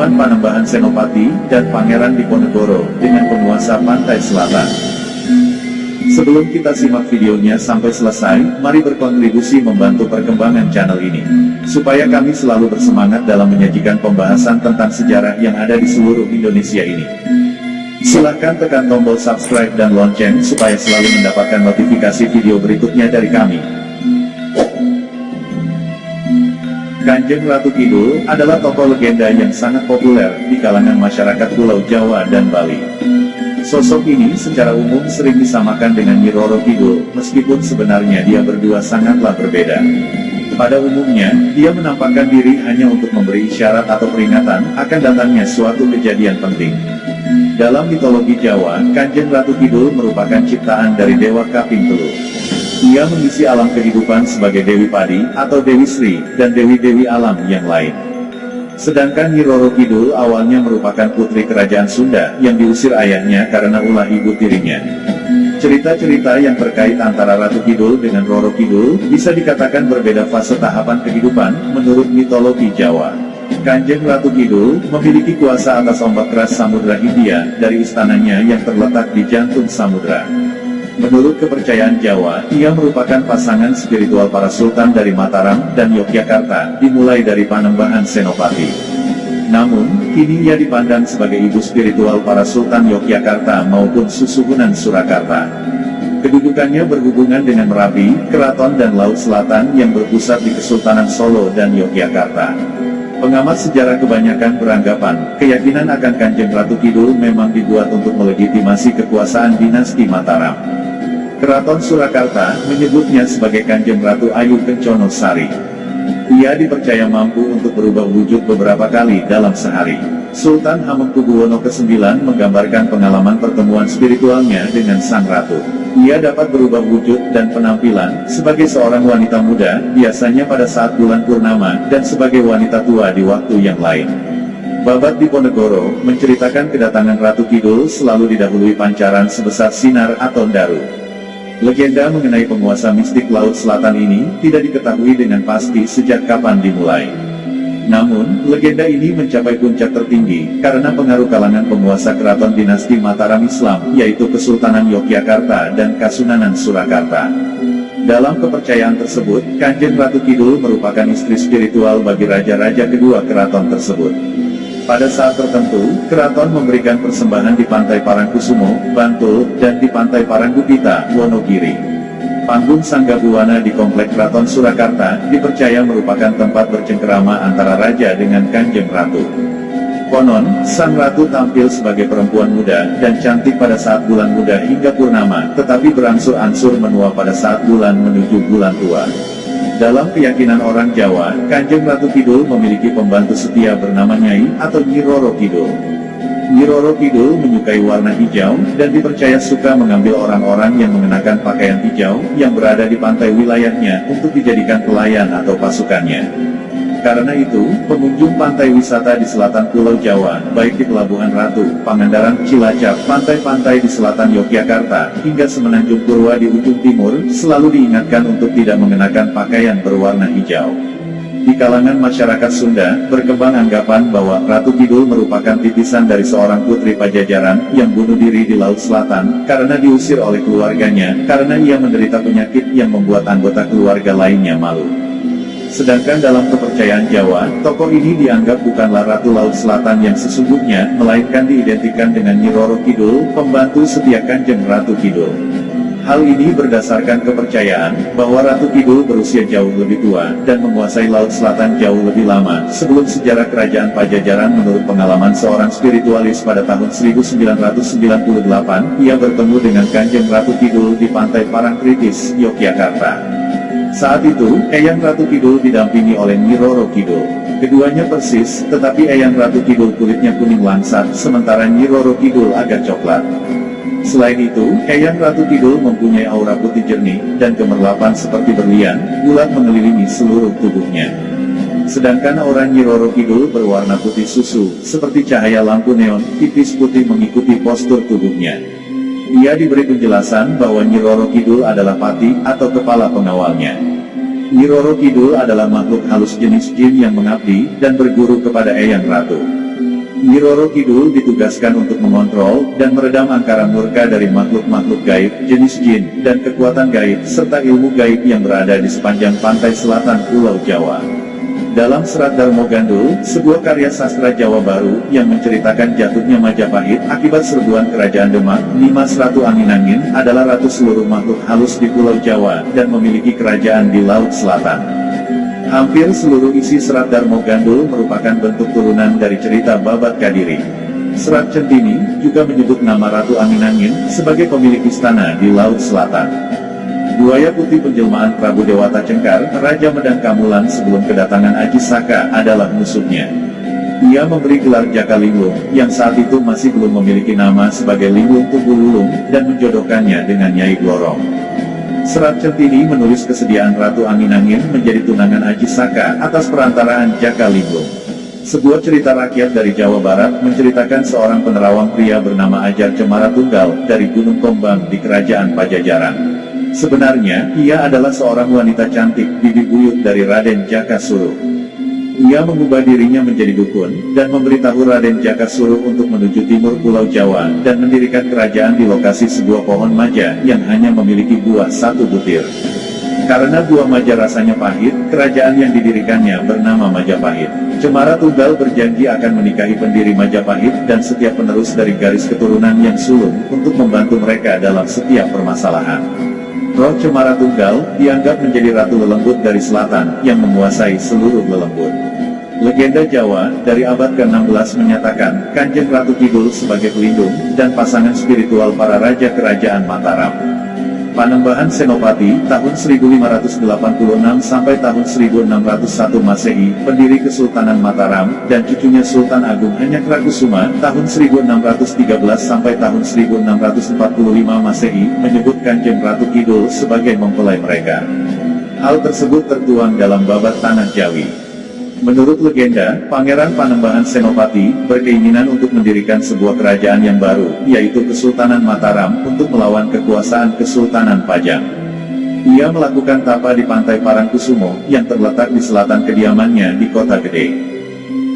pertemuan Panembahan Senopati dan Pangeran Diponegoro dengan penguasa pantai selatan. Sebelum kita simak videonya sampai selesai, mari berkontribusi membantu perkembangan channel ini. Supaya kami selalu bersemangat dalam menyajikan pembahasan tentang sejarah yang ada di seluruh Indonesia ini. Silahkan tekan tombol subscribe dan lonceng supaya selalu mendapatkan notifikasi video berikutnya dari kami. Kanjeng Ratu Kidul adalah tokoh legenda yang sangat populer di kalangan masyarakat Pulau Jawa dan Bali. Sosok ini secara umum sering disamakan dengan Nyi Roro Kidul, meskipun sebenarnya dia berdua sangatlah berbeda. Pada umumnya, dia menampakkan diri hanya untuk memberi isyarat atau peringatan akan datangnya suatu kejadian penting. Dalam mitologi Jawa, Kanjeng Ratu Kidul merupakan ciptaan dari Dewa Kaping Telur. Ia mengisi alam kehidupan sebagai Dewi Padi, atau Dewi Sri, dan Dewi-Dewi alam yang lain. Sedangkan Nyi Roro Kidul awalnya merupakan putri kerajaan Sunda, yang diusir ayahnya karena ulah ibu tirinya. Cerita-cerita yang terkait antara Ratu Kidul dengan Roro Kidul, bisa dikatakan berbeda fase tahapan kehidupan, menurut mitologi Jawa. Kanjeng Ratu Kidul, memiliki kuasa atas ombak keras Samudra Hindia, dari istananya yang terletak di jantung samudra. Menurut kepercayaan Jawa, ia merupakan pasangan spiritual para sultan dari Mataram dan Yogyakarta, dimulai dari Panembahan Senopati. Namun, kini ia dipandang sebagai ibu spiritual para sultan Yogyakarta maupun Susuhunan Surakarta. Kedudukannya berhubungan dengan Merapi, Keraton dan Laut Selatan yang berpusat di Kesultanan Solo dan Yogyakarta. Pengamat sejarah kebanyakan beranggapan, keyakinan akan Kanjeng Ratu Kidul memang dibuat untuk melegitimasi kekuasaan dinasti Mataram. Keraton Surakarta menyebutnya sebagai Kanjeng Ratu Ayu Kencono Sari. Ia dipercaya mampu untuk berubah wujud beberapa kali dalam sehari. Sultan Hamengkubuwono ke-9 menggambarkan pengalaman pertemuan spiritualnya dengan Sang Ratu. Ia dapat berubah wujud dan penampilan, sebagai seorang wanita muda, biasanya pada saat bulan purnama, dan sebagai wanita tua di waktu yang lain. Babat Diponegoro, menceritakan kedatangan Ratu Kidul selalu didahului pancaran sebesar sinar atau daru. Legenda mengenai penguasa mistik Laut Selatan ini, tidak diketahui dengan pasti sejak kapan dimulai. Namun, legenda ini mencapai puncak tertinggi, karena pengaruh kalangan penguasa keraton dinasti Mataram Islam, yaitu Kesultanan Yogyakarta dan Kasunanan Surakarta. Dalam kepercayaan tersebut, Kanjeng Ratu Kidul merupakan istri spiritual bagi raja-raja kedua keraton tersebut. Pada saat tertentu, keraton memberikan persembahan di Pantai Parangkusumo, Bantul, dan di Pantai Paranggupita, Wonogiri. Panggung Sanggabuana di Komplek Keraton Surakarta, dipercaya merupakan tempat bercengkerama antara raja dengan kanjeng ratu. Konon, sang ratu tampil sebagai perempuan muda, dan cantik pada saat bulan muda hingga purnama, tetapi berangsur-angsur menua pada saat bulan menuju bulan tua. Dalam keyakinan orang Jawa, Kanjeng Ratu Kidul memiliki pembantu setia bernama Nyai atau Nyi Roro Kidul. Nyi Roro Kidul menyukai warna hijau, dan dipercaya suka mengambil orang-orang yang mengenakan pakaian hijau, yang berada di pantai wilayahnya, untuk dijadikan pelayan atau pasukannya. Karena itu, pengunjung pantai wisata di selatan Pulau Jawa, baik di Pelabuhan Ratu, Pangandaran, Cilacap, pantai-pantai di selatan Yogyakarta, hingga Semenanjung Purwa di ujung timur, selalu diingatkan untuk tidak mengenakan pakaian berwarna hijau. Di kalangan masyarakat Sunda, berkembang anggapan bahwa Ratu Kidul merupakan titisan dari seorang putri pajajaran, yang bunuh diri di Laut Selatan, karena diusir oleh keluarganya, karena ia menderita penyakit yang membuat anggota keluarga lainnya malu. Sedangkan dalam kepercayaan Jawa, tokoh ini dianggap bukanlah Ratu Laut Selatan yang sesungguhnya, melainkan diidentikan dengan Nyi Roro Kidul, pembantu setia Kanjeng Ratu Kidul. Hal ini berdasarkan kepercayaan, bahwa Ratu Kidul berusia jauh lebih tua, dan menguasai Laut Selatan jauh lebih lama, sebelum sejarah kerajaan Pajajaran menurut pengalaman seorang spiritualis pada tahun 1998, ia bertemu dengan Kanjeng Ratu Kidul di pantai Parangtritis, Yogyakarta. Saat itu, Eyang Ratu Kidul didampingi oleh Nyi Roro Kidul. Keduanya persis, tetapi Eyang Ratu Kidul kulitnya kuning langsat, sementara Nyi Roro Kidul agak coklat. Selain itu, Eyang Ratu Kidul mempunyai aura putih jernih, dan kemerlapan seperti berlian, bulat mengelilingi seluruh tubuhnya. Sedangkan aura Nyi Roro Kidul berwarna putih susu, seperti cahaya lampu neon, tipis putih mengikuti postur tubuhnya. Ia diberi penjelasan bahwa Nyi Roro Kidul adalah pati, atau kepala pengawalnya. Nyi Roro Kidul adalah makhluk halus jenis jin yang mengabdi, dan berguru kepada Eyang Ratu. Nyi Roro Kidul ditugaskan untuk mengontrol dan meredam angkara murka dari makhluk-makhluk gaib, jenis jin, dan kekuatan gaib, serta ilmu gaib yang berada di sepanjang pantai selatan Pulau Jawa. Dalam Serat Darmo Gandul, sebuah karya sastra Jawa baru, yang menceritakan jatuhnya Majapahit akibat serbuan kerajaan Demak, Nimas Ratu Angin-Angin, adalah ratu seluruh makhluk halus di Pulau Jawa, dan memiliki kerajaan di Laut Selatan. Hampir seluruh isi Serat Darmo Gandul merupakan bentuk turunan dari cerita Babat Kadiri. Serat Centini juga menyebut nama Ratu Angin-Angin sebagai pemilik istana di Laut Selatan. Buaya putih penjelmaan Prabu Dewata Cengkar, Raja Medang Kamulan sebelum kedatangan Aji Saka adalah musuhnya. Ia memberi gelar Jaka Linglung, yang saat itu masih belum memiliki nama sebagai Linglung Tubuh Lulung, dan menjodohkannya dengan Nyai Glorong. Serat Centini menulis kesediaan Ratu Angin-Angin menjadi tunangan Aji Saka atas perantaraan Jaka Linggong. Sebuah cerita rakyat dari Jawa Barat menceritakan seorang penerawang pria bernama Ajar Cemara Tunggal dari Gunung Kombang di Kerajaan Pajajaran. Sebenarnya, ia adalah seorang wanita cantik, bibi buyut dari Raden Jaka Suruh. Ia mengubah dirinya menjadi dukun, dan memberitahu Raden Jaka Suruh untuk menuju timur Pulau Jawa, dan mendirikan kerajaan di lokasi sebuah pohon maja, yang hanya memiliki buah satu butir. Karena buah maja rasanya pahit, kerajaan yang didirikannya bernama Majapahit. Cemara Tunggal berjanji akan menikahi pendiri Majapahit dan setiap penerus dari garis keturunan yang sulung, untuk membantu mereka dalam setiap permasalahan. Roh Cemara Tunggal, dianggap menjadi Ratu Lelembut dari selatan, yang menguasai seluruh Lelembut. Legenda Jawa, dari abad ke-16 menyatakan, Kanjeng Ratu Kidul sebagai pelindung, dan pasangan spiritual para raja kerajaan Mataram. Panembahan Senopati, tahun 1586 sampai tahun 1601 Masehi, pendiri Kesultanan Mataram, dan cucunya Sultan Agung Hanyakrakusuma, tahun 1613 sampai tahun 1645 Masehi, menyebut Kanjeng Ratu Kidul sebagai mempelai mereka. Hal tersebut tertuang dalam babat Tanah Jawi. Menurut legenda, Pangeran Panembahan Senopati, berkeinginan untuk mendirikan sebuah kerajaan yang baru, yaitu Kesultanan Mataram, untuk melawan kekuasaan Kesultanan Pajang. Ia melakukan tapa di pantai Parangkusumo, yang terletak di selatan kediamannya di kota gede.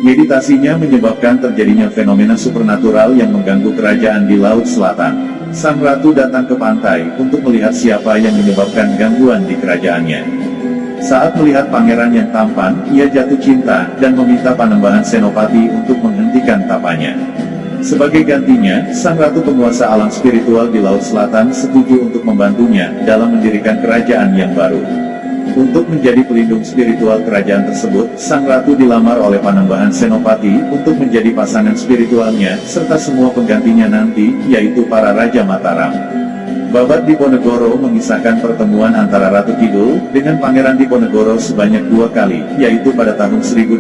Meditasinya menyebabkan terjadinya fenomena supernatural yang mengganggu kerajaan di Laut Selatan. Sang Ratu datang ke pantai, untuk melihat siapa yang menyebabkan gangguan di kerajaannya. Saat melihat pangeran yang tampan, ia jatuh cinta, dan meminta Panembahan Senopati untuk menghentikan tapanya. Sebagai gantinya, sang ratu penguasa alam spiritual di Laut Selatan setuju untuk membantunya, dalam mendirikan kerajaan yang baru. Untuk menjadi pelindung spiritual kerajaan tersebut, sang ratu dilamar oleh Panembahan Senopati, untuk menjadi pasangan spiritualnya, serta semua penggantinya nanti, yaitu para Raja Mataram. Babat Diponegoro mengisahkan pertemuan antara Ratu Kidul dengan Pangeran Diponegoro sebanyak dua kali, yaitu pada tahun 1805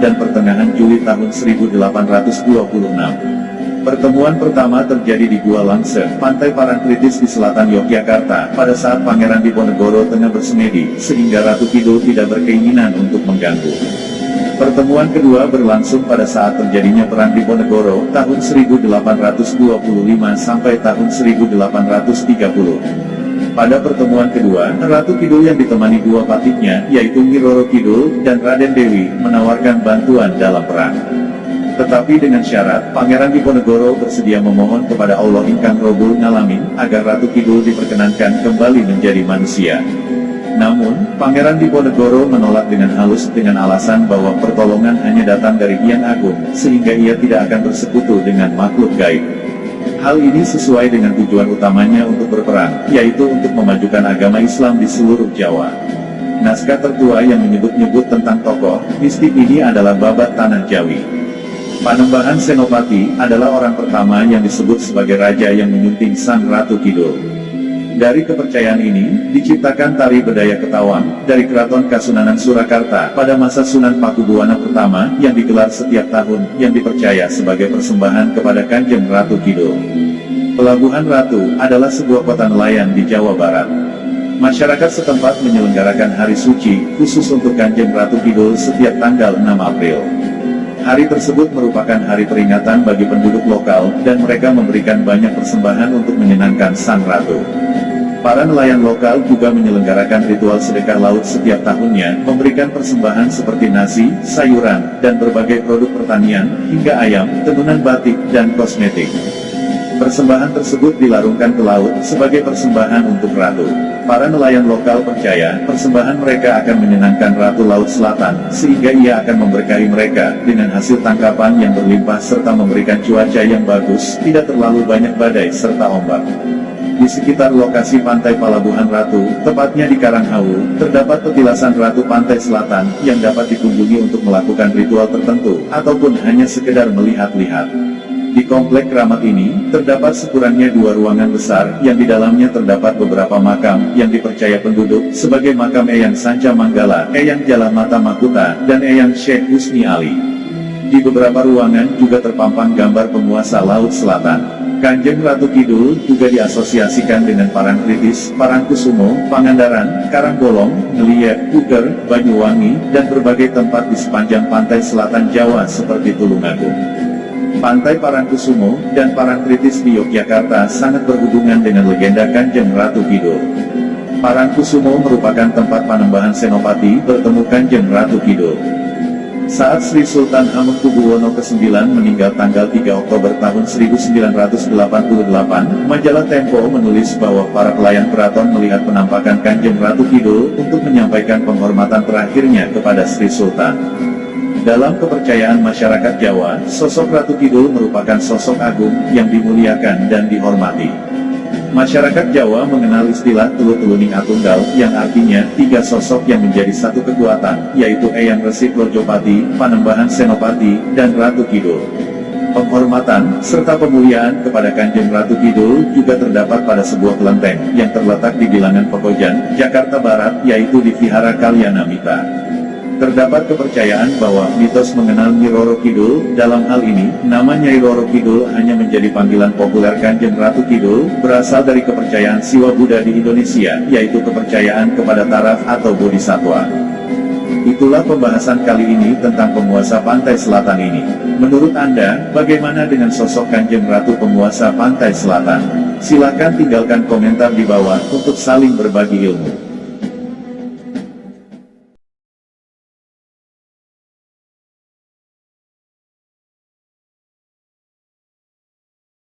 dan pertengahan Juli tahun 1826. Pertemuan pertama terjadi di Gua Langse, pantai Parangtritis di selatan Yogyakarta, pada saat Pangeran Diponegoro tengah bersemedi, sehingga Ratu Kidul tidak berkeinginan untuk mengganggu. Pertemuan kedua berlangsung pada saat terjadinya Perang Diponegoro, tahun 1825 sampai tahun 1830. Pada pertemuan kedua, Ratu Kidul yang ditemani dua patiknya, yaitu Miroro Kidul, dan Raden Dewi, menawarkan bantuan dalam perang. Tetapi dengan syarat, Pangeran Diponegoro bersedia memohon kepada Allah Ingkang Robul Ngalamin, agar Ratu Kidul diperkenankan kembali menjadi manusia. Namun, Pangeran Diponegoro menolak dengan halus dengan alasan bahwa pertolongan hanya datang dari Hyang Agung, sehingga ia tidak akan bersekutu dengan makhluk gaib. Hal ini sesuai dengan tujuan utamanya untuk berperang, yaitu untuk memajukan agama Islam di seluruh Jawa. Naskah tertua yang menyebut-nyebut tentang tokoh, mistik ini adalah babat Tanah Jawi. Panembahan Senopati, adalah orang pertama yang disebut sebagai raja yang menyunting Sang Ratu Kidul. Dari kepercayaan ini, diciptakan tari bedaya ketawang, dari Keraton Kasunanan Surakarta, pada masa Sunan Pakubuwana pertama, yang digelar setiap tahun, yang dipercaya sebagai persembahan kepada Kanjeng Ratu Kidul. Pelabuhan Ratu, adalah sebuah kota nelayan di Jawa Barat. Masyarakat setempat menyelenggarakan hari suci, khusus untuk Kanjeng Ratu Kidul setiap tanggal 6 April. Hari tersebut merupakan hari peringatan bagi penduduk lokal, dan mereka memberikan banyak persembahan untuk menyenangkan Sang Ratu. Para nelayan lokal juga menyelenggarakan ritual sedekah laut setiap tahunnya, memberikan persembahan seperti nasi, sayuran, dan berbagai produk pertanian, hingga ayam, tenunan batik, dan kosmetik. Persembahan tersebut dilarungkan ke laut, sebagai persembahan untuk ratu. Para nelayan lokal percaya, persembahan mereka akan menyenangkan Ratu Laut Selatan, sehingga ia akan memberkahi mereka, dengan hasil tangkapan yang berlimpah serta memberikan cuaca yang bagus, tidak terlalu banyak badai serta ombak. Di sekitar lokasi pantai Palabuhan Ratu, tepatnya di Karanghawu, terdapat petilasan Ratu Pantai Selatan, yang dapat dikunjungi untuk melakukan ritual tertentu, ataupun hanya sekedar melihat-lihat. Di komplek keramat ini, terdapat sekurangnya dua ruangan besar, yang di dalamnya terdapat beberapa makam, yang dipercaya penduduk, sebagai makam Eyang Sanca Manggala, Eyang Jalamata Makuta, dan Eyang Syekh Husni Ali. Di beberapa ruangan juga terpampang gambar penguasa Laut Selatan. Kanjeng Ratu Kidul juga diasosiasikan dengan Parangtritis, Parangkusumo, Pangandaran, Karangbolong, Ngeliat, Puger, Banyuwangi, dan berbagai tempat di sepanjang pantai selatan Jawa seperti Tulungagung. Pantai Parangkusumo dan Parangtritis di Yogyakarta sangat berhubungan dengan legenda Kanjeng Ratu Kidul. Parangkusumo merupakan tempat panembahan Senopati bertemu Kanjeng Ratu Kidul. Saat Sri Sultan Hamengkubuwono ke-9 meninggal tanggal 3 Oktober tahun 1988, majalah Tempo menulis bahwa para pelayan keraton melihat penampakan Kanjeng Ratu Kidul untuk menyampaikan penghormatan terakhirnya kepada Sri Sultan. Dalam kepercayaan masyarakat Jawa, sosok Ratu Kidul merupakan sosok agung yang dimuliakan dan dihormati. Masyarakat Jawa mengenal istilah Tulu-Tuluning Atunggal, yang artinya, tiga sosok yang menjadi satu kekuatan, yaitu Eyang Resi Lojopati, Panembahan Senopati, dan Ratu Kidul. Penghormatan, serta pemuliaan kepada Kanjeng Ratu Kidul juga terdapat pada sebuah kelenteng, yang terletak di bilangan Pekojan, Jakarta Barat, yaitu di Vihara Kalyana Mitra. Terdapat kepercayaan bahwa mitos mengenal Nyi Roro Kidul, dalam hal ini, nama Nyai Roro Kidul hanya menjadi panggilan populer Kanjeng Ratu Kidul, berasal dari kepercayaan Siwa Buddha di Indonesia, yaitu kepercayaan kepada taraf atau bodhisatwa. Itulah pembahasan kali ini tentang penguasa pantai selatan ini. Menurut Anda, bagaimana dengan sosok Kanjeng Ratu penguasa pantai selatan? Silakan tinggalkan komentar di bawah untuk saling berbagi ilmu.